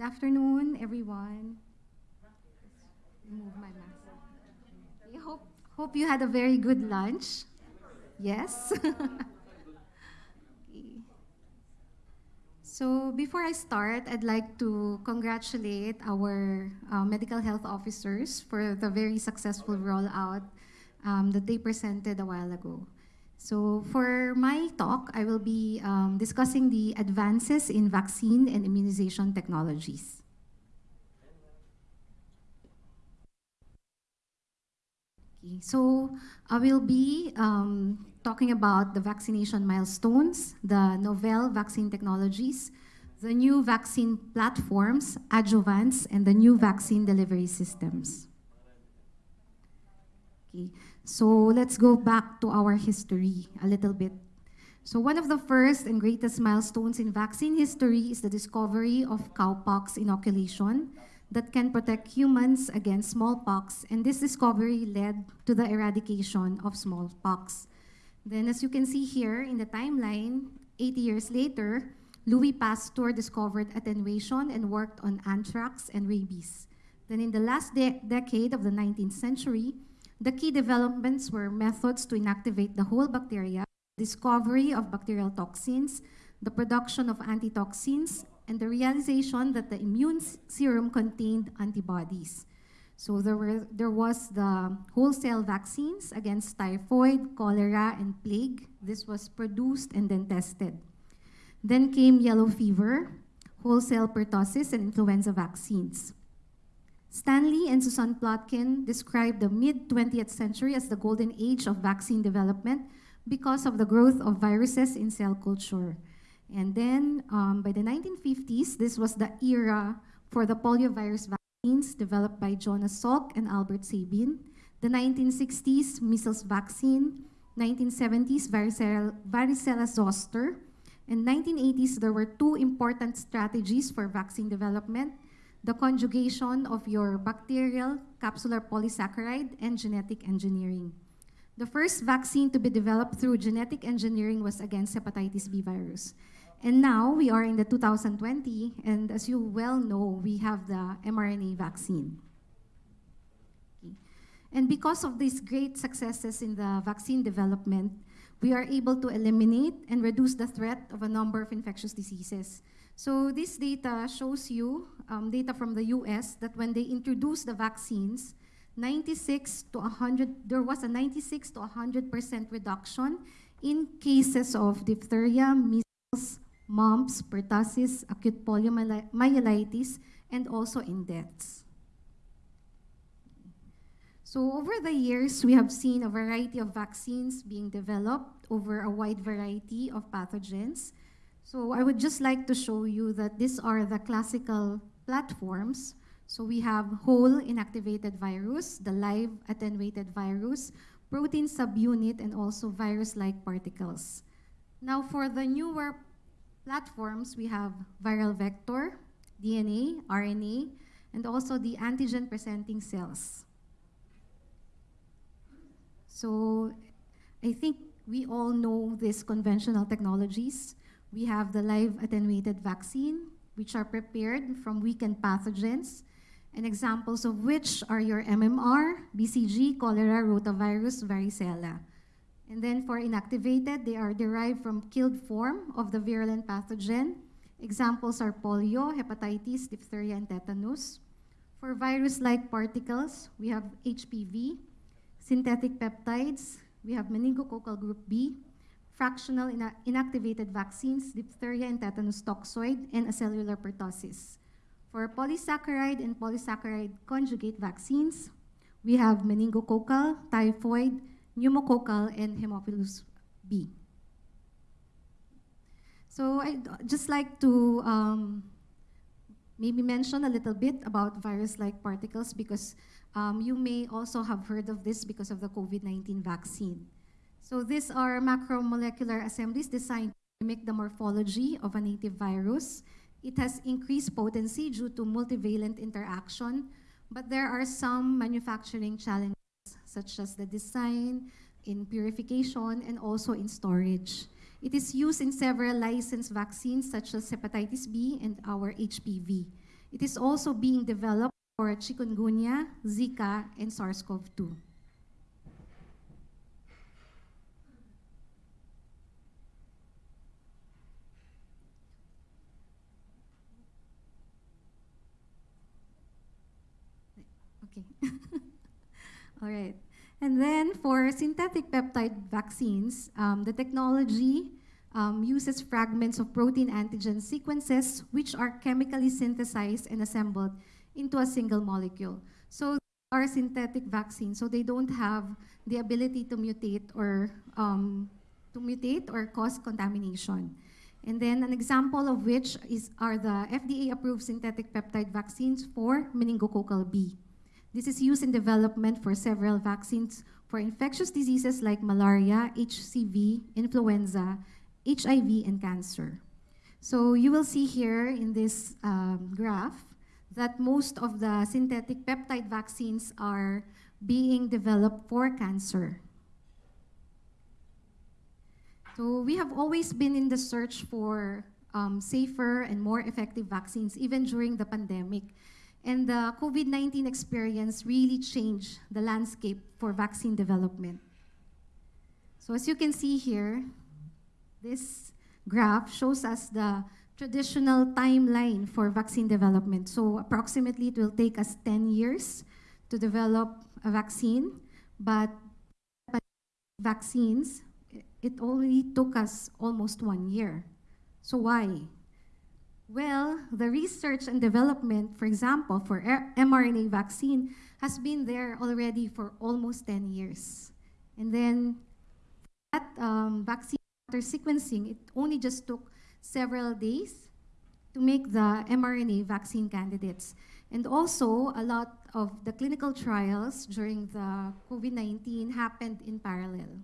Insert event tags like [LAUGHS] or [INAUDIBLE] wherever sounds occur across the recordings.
Good afternoon, everyone. Remove my mask. I hope, hope you had a very good lunch. Yes? [LAUGHS] So before I start, I'd like to congratulate our uh, medical health officers for the very successful rollout um, that they presented a while ago. So for my talk, I will be um, discussing the advances in vaccine and immunization technologies. Okay, so I will be um, talking about the vaccination milestones, the novel vaccine technologies, the new vaccine platforms, adjuvants, and the new vaccine delivery systems. Okay, so let's go back to our history a little bit. So one of the first and greatest milestones in vaccine history is the discovery of cowpox inoculation that can protect humans against smallpox, and this discovery led to the eradication of smallpox. Then as you can see here in the timeline, 80 years later, Louis Pasteur discovered attenuation and worked on anthrax and rabies. Then in the last de decade of the 19th century, the key developments were methods to inactivate the whole bacteria, discovery of bacterial toxins, the production of antitoxins, and the realization that the immune serum contained antibodies. So there, were, there was the whole-cell vaccines against typhoid, cholera, and plague. This was produced and then tested. Then came yellow fever, whole-cell pertussis, and influenza vaccines. Stanley and Susan Plotkin described the mid-20th century as the golden age of vaccine development because of the growth of viruses in cell culture. And then um, by the 1950s, this was the era for the poliovirus vaccines developed by Jonas Salk and Albert Sabin, the 1960s measles vaccine, 1970s varicella, varicella zoster, in 1980s there were two important strategies for vaccine development, the conjugation of your bacterial capsular polysaccharide and genetic engineering. The first vaccine to be developed through genetic engineering was against hepatitis B virus. And now we are in the 2020, and as you well know, we have the mRNA vaccine. And because of these great successes in the vaccine development, we are able to eliminate and reduce the threat of a number of infectious diseases. So this data shows you um, data from the US that when they introduced the vaccines, 96 to 100, there was a 96 to 100% reduction in cases of diphtheria, measles, mumps, pertussis, acute poliomyelitis, and also in deaths. So over the years, we have seen a variety of vaccines being developed over a wide variety of pathogens. So I would just like to show you that these are the classical platforms. So we have whole inactivated virus, the live attenuated virus, protein subunit, and also virus-like particles. Now for the newer platforms, we have viral vector, DNA, RNA, and also the antigen-presenting cells. So I think we all know these conventional technologies. We have the live attenuated vaccine, which are prepared from weakened pathogens, and examples of which are your MMR, BCG, cholera, rotavirus, varicella. And then for inactivated, they are derived from killed form of the virulent pathogen. Examples are polio, hepatitis, diphtheria, and tetanus. For virus-like particles, we have HPV, synthetic peptides, we have meningococcal group B, fractional ina inactivated vaccines, diphtheria and tetanus toxoid, and acellular pertussis. For polysaccharide and polysaccharide conjugate vaccines, we have meningococcal, typhoid, pneumococcal, and hemophilus B. So I'd just like to um, maybe mention a little bit about virus-like particles because um, you may also have heard of this because of the COVID-19 vaccine. So these are macromolecular assemblies designed to mimic the morphology of a native virus. It has increased potency due to multivalent interaction, but there are some manufacturing challenges such as the design, in purification, and also in storage. It is used in several licensed vaccines such as hepatitis B and our HPV. It is also being developed for chikungunya, Zika, and SARS-CoV-2. Okay. [LAUGHS] All right. And then for synthetic peptide vaccines, um, the technology um, uses fragments of protein antigen sequences which are chemically synthesized and assembled into a single molecule. So they are synthetic vaccines, so they don't have the ability to mutate or um, to mutate or cause contamination. And then an example of which is are the FDA-approved synthetic peptide vaccines for meningococcal B. This is used in development for several vaccines for infectious diseases like malaria, HCV, influenza, HIV, and cancer. So you will see here in this um, graph that most of the synthetic peptide vaccines are being developed for cancer. So we have always been in the search for um, safer and more effective vaccines, even during the pandemic. And the COVID-19 experience really changed the landscape for vaccine development. So as you can see here, this graph shows us the traditional timeline for vaccine development. So approximately it will take us 10 years to develop a vaccine, but vaccines, it only took us almost one year. So why? Well, the research and development, for example, for mRNA vaccine has been there already for almost 10 years. And then that um, vaccine sequencing, it only just took several days to make the mRNA vaccine candidates. And also, a lot of the clinical trials during the COVID-19 happened in parallel.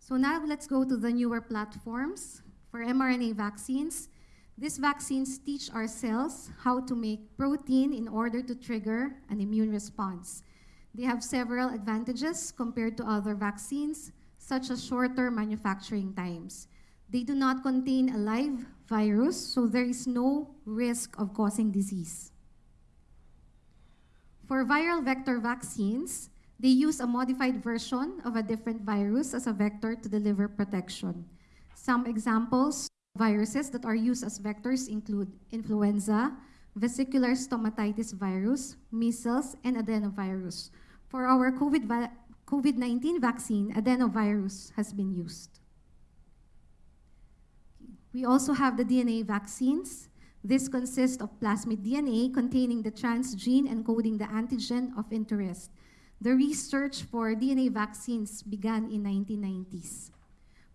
So now let's go to the newer platforms for mRNA vaccines. These vaccines teach our cells how to make protein in order to trigger an immune response. They have several advantages compared to other vaccines, such as shorter manufacturing times. They do not contain a live virus, so there is no risk of causing disease. For viral vector vaccines, they use a modified version of a different virus as a vector to deliver protection. Some examples of viruses that are used as vectors include influenza, vesicular stomatitis virus, measles, and adenovirus. For our COVID-19 COVID vaccine, adenovirus has been used. We also have the DNA vaccines. This consists of plasmid DNA containing the transgene encoding the antigen of interest. The research for DNA vaccines began in 1990s.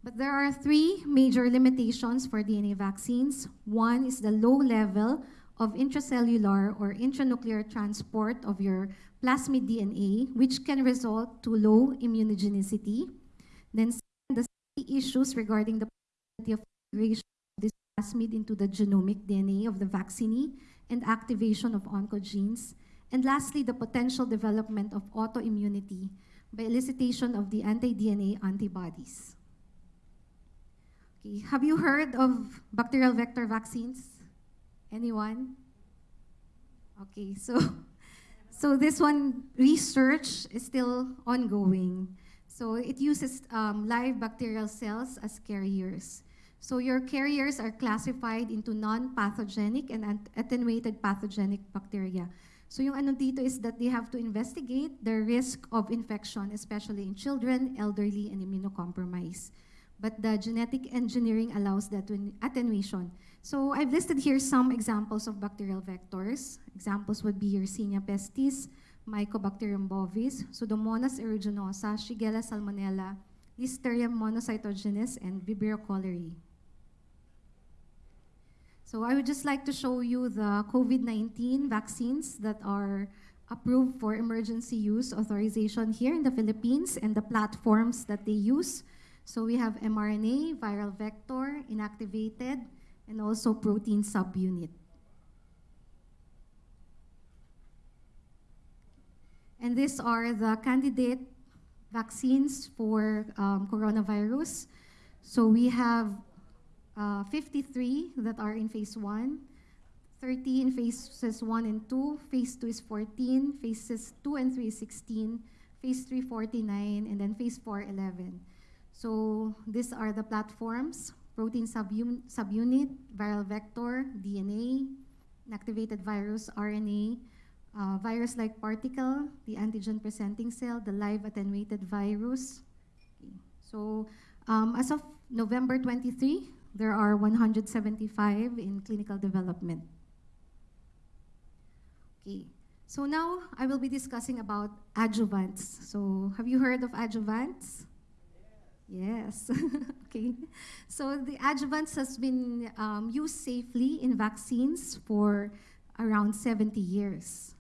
But there are three major limitations for DNA vaccines. One is the low level of intracellular or intranuclear transport of your plasmid DNA, which can result to low immunogenicity. Then the issues regarding the possibility of integration of this plasmid into the genomic DNA of the vaccinee and activation of oncogenes. And lastly, the potential development of autoimmunity by elicitation of the anti-DNA antibodies. Okay. Have you heard of bacterial vector vaccines? Anyone? Okay, so so this one research is still ongoing. So it uses um, live bacterial cells as carriers. So your carriers are classified into non-pathogenic and attenuated pathogenic bacteria. So yung ano dito is that they have to investigate the risk of infection, especially in children, elderly, and immunocompromised but the genetic engineering allows that attenuation. So I've listed here some examples of bacterial vectors. Examples would be Yersinia pestis, Mycobacterium bovis, Pseudomonas aeruginosa, Shigella salmonella, Listeria monocytogenes, and Vibrio cholerae. So I would just like to show you the COVID-19 vaccines that are approved for emergency use authorization here in the Philippines and the platforms that they use. So we have mRNA, viral vector, inactivated, and also protein subunit. And these are the candidate vaccines for um, coronavirus. So we have uh, 53 that are in phase one, 13, phases 1 and 2, phase 2 is 14, phases 2 and 3 is 16, phase 3 49, and then phase 4 11. So these are the platforms, protein subun- subunit, viral vector, DNA, inactivated virus, RNA, uh, virus-like particle, the antigen-presenting cell, the live attenuated virus. Okay. So um, as of November 23, there are 175 in clinical development. Okay. So now I will be discussing about adjuvants. So have you heard of adjuvants? Yes. [LAUGHS] okay. So the adjuvants has been um, used safely in vaccines for around 70 years.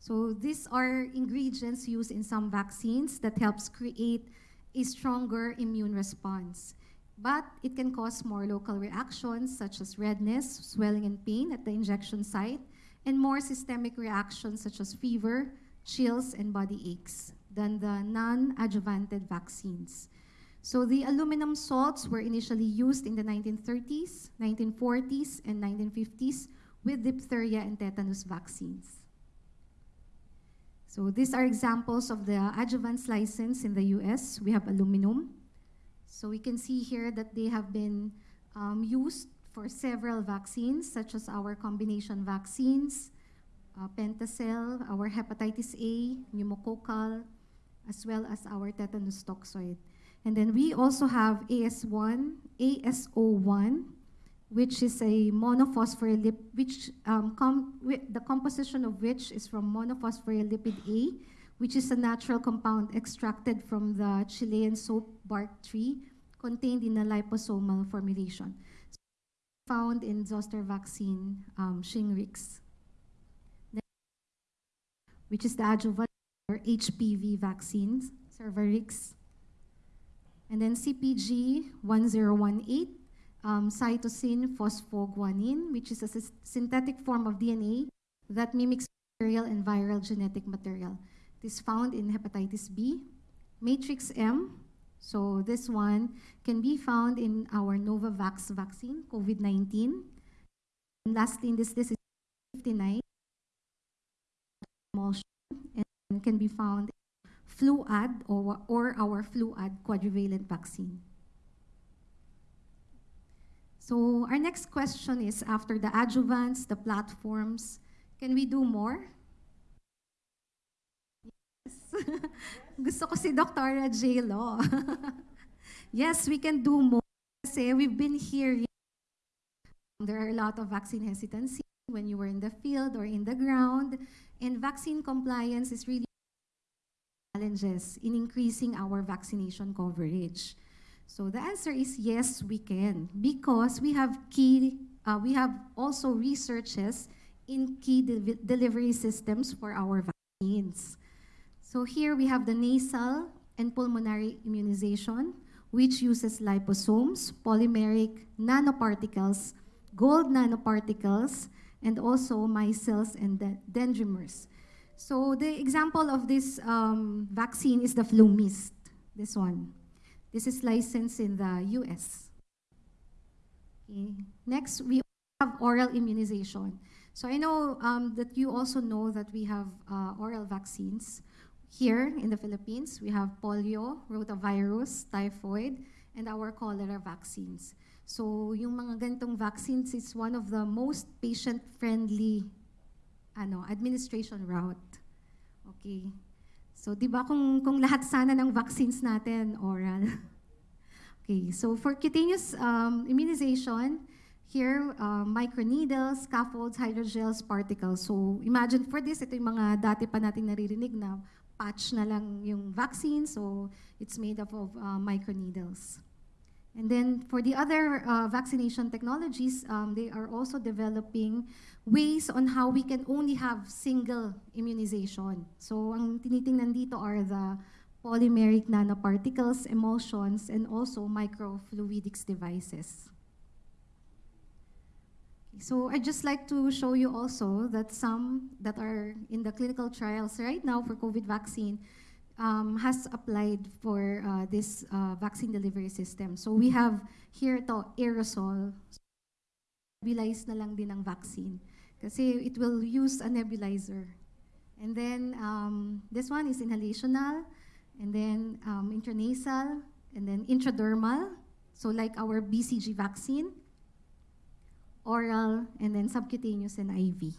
So these are ingredients used in some vaccines that helps create a stronger immune response. But it can cause more local reactions such as redness, swelling and pain at the injection site, and more systemic reactions such as fever, chills, and body aches than the non-adjuvanted vaccines. So the aluminum salts were initially used in the 1930s, 1940s, and 1950s with diphtheria and tetanus vaccines. So these are examples of the adjuvants license in the US. We have aluminum. So we can see here that they have been um, used for several vaccines, such as our combination vaccines, uh, Pentacel, our hepatitis A, pneumococcal, as well as our tetanus toxoid. And then we also have AS1, AS01, which is a monophospholipid, which um, com the composition of which is from monophospholipid A, which is a natural compound extracted from the Chilean soap bark tree contained in a liposomal formulation. So found in zoster vaccine, um, Shingrix, which is the adjuvant or HPV vaccines, Cervarix, and then CpG 1018, um, cytosine phosphoguanine, which is a synthetic form of DNA that mimics bacterial and viral genetic material. It is found in hepatitis B. Matrix M, so this one can be found in our Novavax vaccine, COVID-19. And lastly, in this, this is 59 and can be found Fluad or, or our Fluad quadrivalent vaccine. So our next question is, after the adjuvants, the platforms, can we do more? Yes. [LAUGHS] Gusto ko si Dr. J. Law. yes, we can do more. Kasi we've been hearing there are a lot of vaccine hesitancy when you were in the field or in the ground. And vaccine compliance is really challenges in increasing our vaccination coverage? So the answer is yes, we can, because we have key, uh, we have also researches in key de delivery systems for our vaccines. So here we have the nasal and pulmonary immunization, which uses liposomes, polymeric nanoparticles, gold nanoparticles, and also micelles and dendrimers. So the example of this um, vaccine is the FluMist, this one. This is licensed in the US. Okay. Next, we have oral immunization. So I know um, that you also know that we have uh, oral vaccines. Here in the Philippines, we have polio, rotavirus, typhoid, and our cholera vaccines. So yung mga ganitong vaccines is one of the most patient-friendly ano, administration route. Okay. So, di ba kung, kung lahat sana ng vaccines natin, oral. [LAUGHS] okay, so for cutaneous um, immunization, here, uh, microneedles, scaffolds, hydrogels, particles. So, imagine for this, ito yung mga dati pa nating naririnig na patch na lang yung vaccine. So, it's made up of uh, microneedles. And then for the other uh, vaccination technologies, um, they are also developing ways on how we can only have single immunization. So ang tinitingnan dito are the polymeric nanoparticles, emulsions, and also microfluidics devices. So I'd just like to show you also that some that are in the clinical trials right now for COVID vaccine um, has applied for uh, this uh, vaccine delivery system. So we have here the aerosol nebulize na lang din ang vaccine. Kasi it will use a nebulizer. And then, um, this one is inhalational, and then um, intranasal, and then intradermal. So like our BCG vaccine, oral, and then subcutaneous and IV.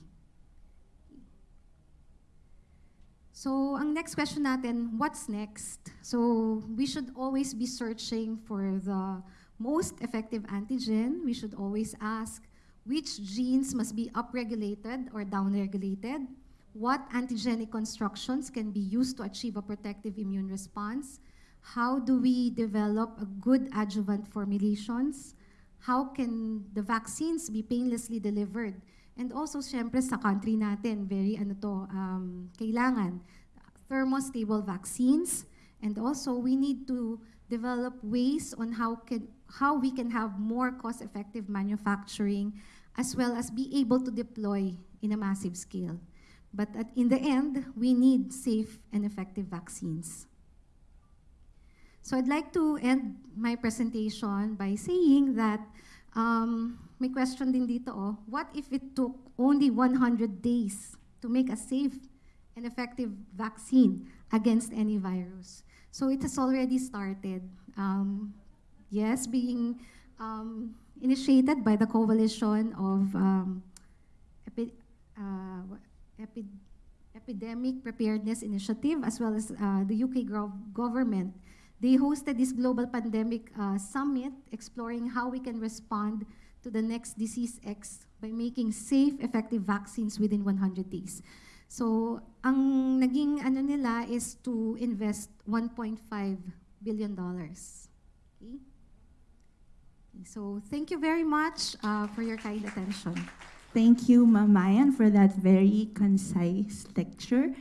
So, ang next question natin, what's next? So, we should always be searching for the most effective antigen. We should always ask which genes must be upregulated or downregulated. What antigenic constructions can be used to achieve a protective immune response? How do we develop a good adjuvant formulations? How can the vaccines be painlessly delivered? And also, syempre, sa country natin, very ano to, um, kailangan thermostable vaccines. And also, we need to develop ways on how can how we can have more cost-effective manufacturing, as well as be able to deploy in a massive scale. But at, in the end, we need safe and effective vaccines. So I'd like to end my presentation by saying that um, may question din dito, oh, what if it took only 100 days to make a safe and effective vaccine against any virus? So it has already started. Um, yes, being um, initiated by the Coalition of um, Epi- uh, Epi- Epidemic Preparedness Initiative, as well as uh, the UK government. They hosted this global pandemic uh, summit exploring how we can respond to the next disease X by making safe, effective vaccines within 100 days. So, ang naging ano nila is to invest 1.5 billion dollars. Okay? So, thank you very much uh, for your kind attention. Thank you, Ma'am Mayan, for that very concise lecture.